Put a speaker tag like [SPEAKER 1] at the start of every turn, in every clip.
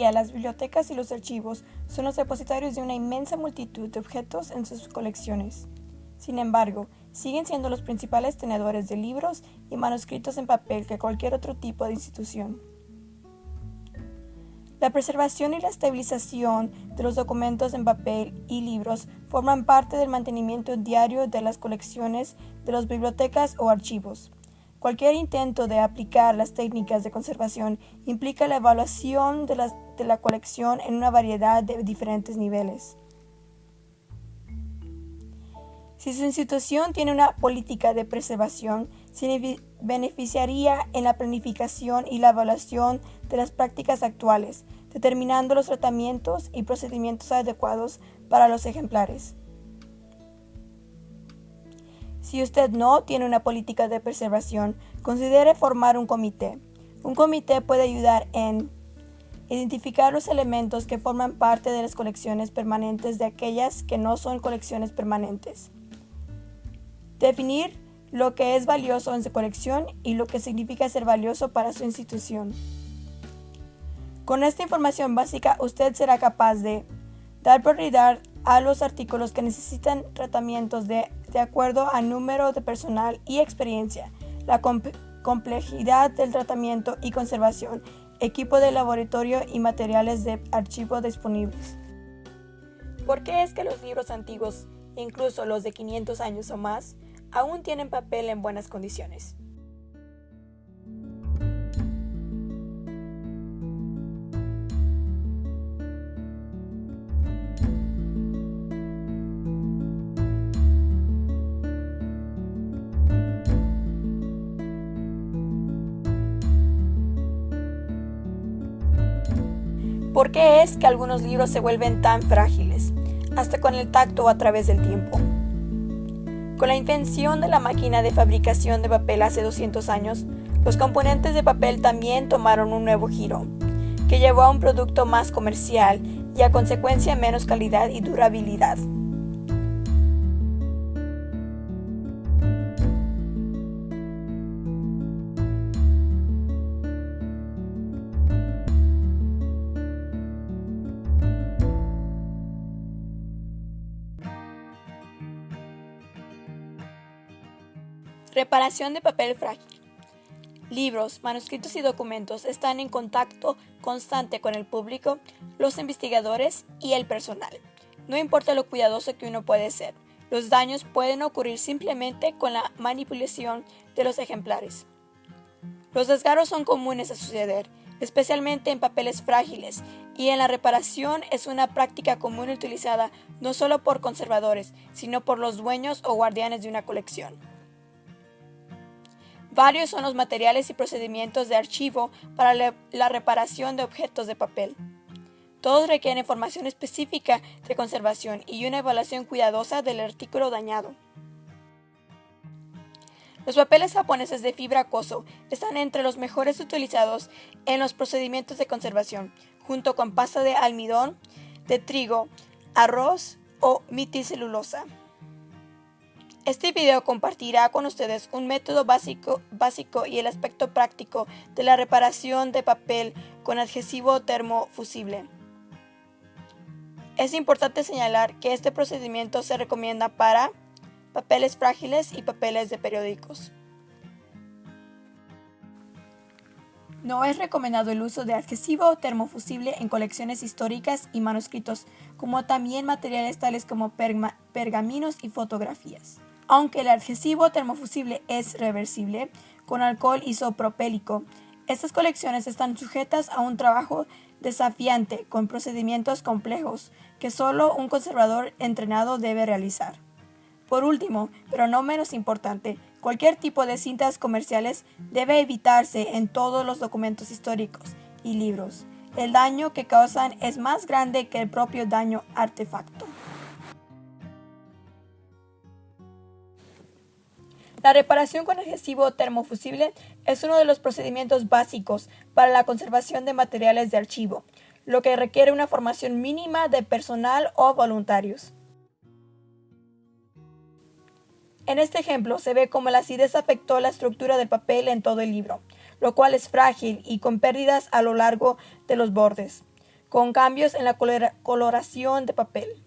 [SPEAKER 1] día las bibliotecas y los archivos son los depositarios de una inmensa multitud de objetos en sus colecciones. Sin embargo, siguen siendo los principales tenedores de libros y manuscritos en papel que cualquier otro tipo de institución. La preservación y la estabilización de los documentos en papel y libros forman parte del mantenimiento diario de las colecciones de las bibliotecas o archivos. Cualquier intento de aplicar las técnicas de conservación implica la evaluación de la, colección en una variedad de diferentes niveles. Si su institución tiene una política de preservación, se beneficiaría en la planificación y la evaluación de las prácticas actuales, determinando los tratamientos y procedimientos adecuados para los ejemplares. Si usted no tiene una política de preservación, considere formar un comité. Un comité puede ayudar en identificar los elementos que forman parte de las colecciones permanentes de aquellas que no son colecciones permanentes. Definir lo que es valioso en su colección y lo que significa ser valioso para su institución. Con esta información básica usted será capaz de dar prioridad a los artículos que necesitan tratamientos de, acuerdo al número de personal y experiencia, la complejidad del tratamiento y conservación, equipo de laboratorio y materiales de archivo disponibles. ¿Por qué es que los libros antiguos, incluso los de 500 años o más, aún tienen papel en buenas condiciones? ¿Por qué es que algunos libros se vuelven tan frágiles, hasta con el tacto a través del tiempo? Con la invención de la máquina de fabricación de papel hace 200 años, los componentes de papel también tomaron un nuevo giro, que llevó a un producto más comercial y a consecuencia menos calidad y durabilidad. Reparación de papel frágil. Libros, manuscritos y documentos están en contacto constante con el público, los investigadores y el personal. No importa lo cuidadoso que uno puede ser, los daños pueden ocurrir simplemente con la manipulación de los ejemplares. Los desgarros son comunes a suceder, especialmente en papeles frágiles, y en la reparación es una práctica común utilizada no solo por conservadores, sino por los dueños o guardianes de una colección. Varios son los materiales y procedimientos de archivo para la reparación de objetos de papel. Todos requieren información específica de conservación y una evaluación cuidadosa del artículo dañado. Los papeles japoneses de fibra acoso están entre los mejores utilizados en los procedimientos de conservación, junto con pasta de almidón, de trigo, arroz o miticelulosa. Este video compartirá con ustedes un método básico, básico y el aspecto práctico de la reparación de papel con adhesivo termofusible. Es importante señalar que este procedimiento se recomienda para papeles frágiles y papeles de periódicos. No es recomendado el uso de adhesivo termofusible en colecciones históricas y manuscritos, como también materiales tales como pergaminos y fotografías. Aunque el adhesivo termofusible es reversible con alcohol isopropélico, estas colecciones están sujetas a un trabajo desafiante con procedimientos complejos que solo un conservador entrenado debe realizar. Por último, pero no menos importante, cualquier tipo de cintas comerciales debe evitarse en todos los documentos históricos y libros. El daño que causan es más grande que el propio daño artefacto. La reparación con adhesivo termofusible es uno de los procedimientos básicos para la conservación de materiales de archivo, lo que requiere una formación mínima de personal o voluntarios. En este ejemplo se ve cómo la acidez afectó la estructura del papel en todo el libro, lo cual es frágil y con pérdidas a lo largo de los bordes. con cambios en la coloración de papel.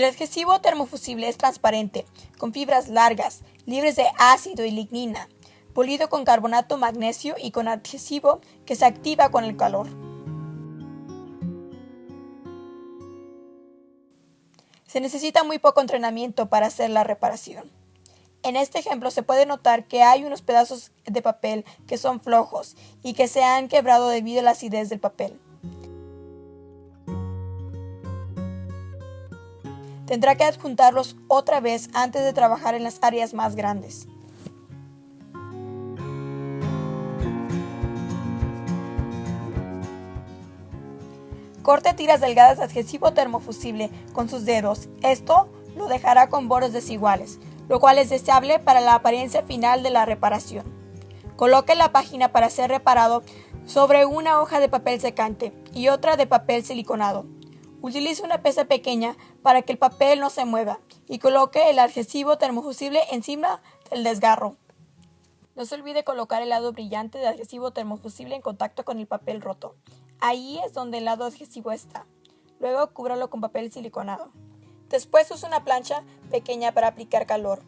[SPEAKER 1] El adhesivo termofusible es transparente, con fibras largas, libres de ácido y lignina, polido con carbonato magnesio y con adhesivo que se activa con el calor. Se necesita muy poco entrenamiento para hacer la reparación. En este ejemplo se puede notar que hay unos pedazos de papel que son flojos y que se han quebrado debido a la acidez del papel. Tendrá que adjuntarlos otra vez antes de trabajar en las áreas más grandes. Corte tiras delgadas de adhesivo termofusible con sus dedos. Esto lo dejará con bordes desiguales, lo cual es deseable para la apariencia final de la reparación. Coloque la página para ser reparado sobre una hoja de papel secante y otra de papel siliconado. Utilice una pesa pequeña para que el papel no se mueva y coloque el adhesivo termofusible encima del desgarro. No se olvide colocar el lado brillante del adhesivo termofusible en contacto con el papel roto. Ahí es donde el lado adhesivo está. Luego cúbralo con papel siliconado. Después use una plancha pequeña para aplicar calor.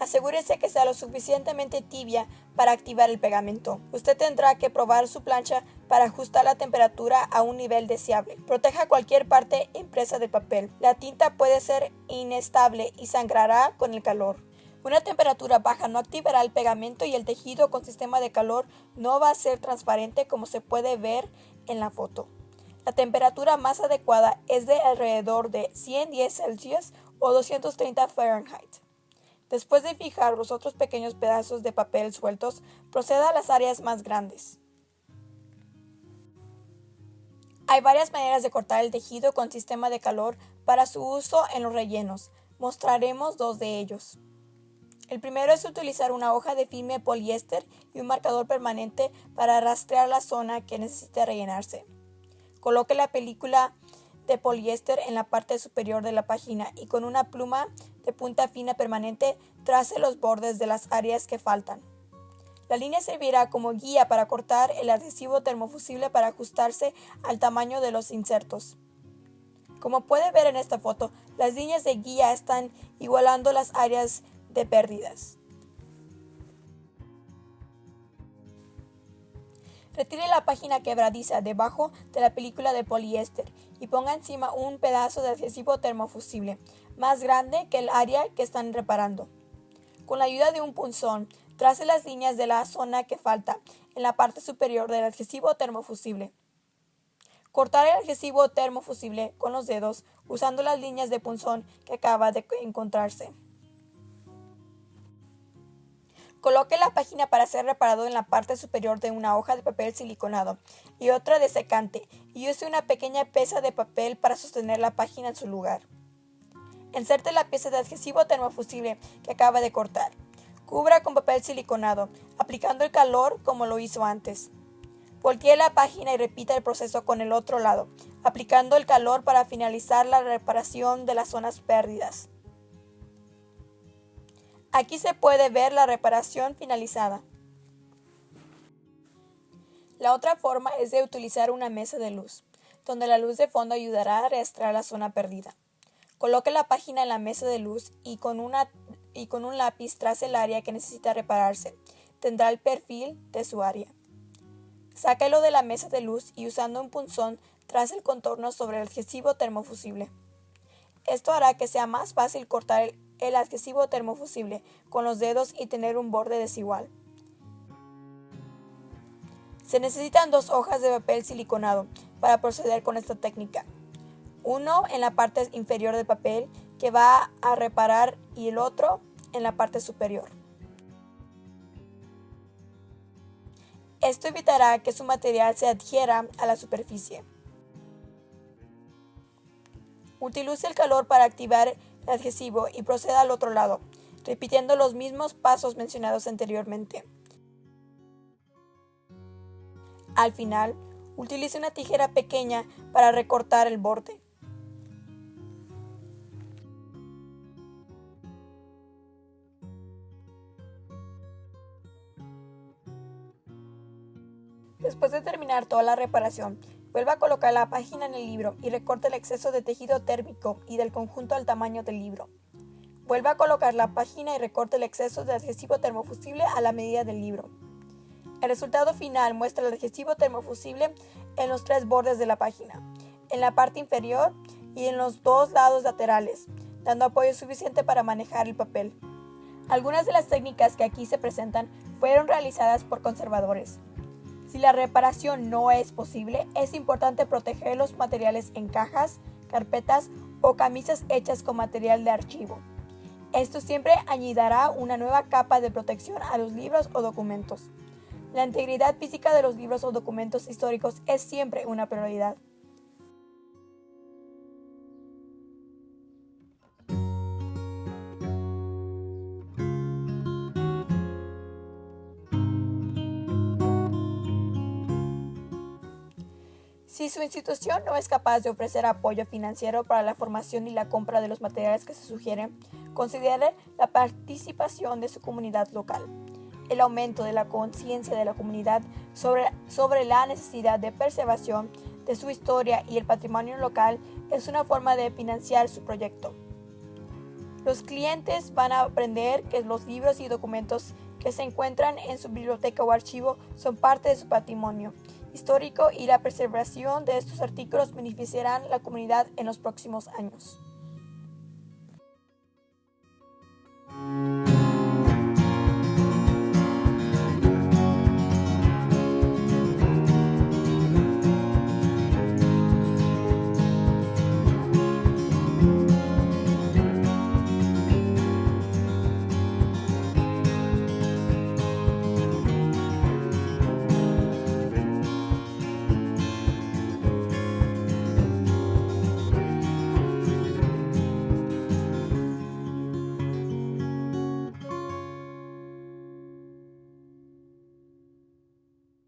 [SPEAKER 1] Asegúrese que sea lo suficientemente tibia para activar el pegamento. Usted tendrá que probar su plancha para ajustar la temperatura a un nivel deseable. Proteja cualquier parte impresa de papel. La tinta puede ser inestable y sangrará con el calor. Una temperatura baja no activará el pegamento y el tejido con sistema de calor no va a ser transparente como se puede ver en la foto. La temperatura más adecuada es de alrededor de 110 Celsius o 230 Fahrenheit. Después de fijar los otros pequeños pedazos de papel sueltos, proceda a las áreas más grandes. Hay varias maneras de cortar el tejido con sistema de calor para su uso en los rellenos. Mostraremos dos de ellos. El primero es utilizar una hoja de filme poliéster y un marcador permanente para rastrear la zona que necesite rellenarse. Coloque la película de poliéster en la parte superior de la página y con una pluma de punta fina permanente trace los bordes de las áreas que faltan. La línea servirá como guía para cortar el adhesivo termofusible para ajustarse al tamaño de los insertos. Como puede ver en esta foto, las líneas de guía están igualando las áreas de pérdidas. Retire la página quebradiza debajo de la película de poliéster y ponga encima un pedazo de adhesivo termofusible más grande que el área que están reparando. Con la ayuda de un punzón, trace las líneas de la zona que falta en la parte superior del adhesivo termofusible. Cortar el adhesivo termofusible con los dedos usando las líneas de punzón que acaba de encontrarse. Coloque la página para ser reparado en la parte superior de una hoja de papel siliconado y otra de secante y use una pequeña pieza de papel para sostener la página en su lugar. Inserte la pieza de adhesivo termofusible que acaba de cortar. Cubra con papel siliconado, aplicando el calor como lo hizo antes. Voltee la página y repita el proceso con el otro lado, aplicando el calor para finalizar la reparación de las zonas pérdidas. Aquí se puede ver la reparación finalizada. La otra forma es de utilizar una mesa de luz, donde la luz de fondo ayudará a rastrear la zona perdida. Coloque la página en la mesa de luz y con, una, y con un lápiz trace el área que necesita repararse. Tendrá el perfil de su área. Sáquelo de la mesa de luz y usando un punzón trace el contorno sobre el adhesivo termofusible. Esto hará que sea más fácil cortar el el adhesivo termofusible con los dedos y tener un borde desigual. Se necesitan dos hojas de papel siliconado para proceder con esta técnica. Uno en la parte inferior del papel que va a reparar y el otro en la parte superior. Esto evitará que su material se adhiera a la superficie. Utilice el calor para activar adhesivo y proceda al otro lado. repitiendo los mismos pasos mencionados anteriormente. Al final, utilice una tijera pequeña para recortar el borde. Después de terminar toda la reparación, vuelva a colocar la página en el libro y recorte el exceso de tejido térmico y del conjunto al tamaño del libro. Vuelva a colocar la página y recorte el exceso de adhesivo termofusible a la medida del libro. El resultado final muestra el adhesivo termofusible en los tres bordes de la página, en la parte inferior y en los dos lados laterales, dando apoyo suficiente para manejar el papel. Algunas de las técnicas que aquí se presentan fueron realizadas por conservadores. Si la reparación no es posible, es importante proteger los materiales en cajas, carpetas o camisas hechas con material de archivo. Esto siempre añadirá una nueva capa de protección a los libros o documentos. La integridad física de los libros o documentos históricos es siempre una prioridad. Su institución no es capaz de ofrecer apoyo financiero para la formación y la compra de los materiales que se sugieren, considere la participación de su comunidad local. El aumento de la conciencia de la comunidad sobre, sobre la necesidad de preservación de su historia y el patrimonio local es una forma de financiar su proyecto. Los clientes van a aprender que los libros y documentos que se encuentran en su biblioteca o archivo son parte de su patrimonio histórico y la preservación de estos artículos beneficiarán la comunidad en los próximos años.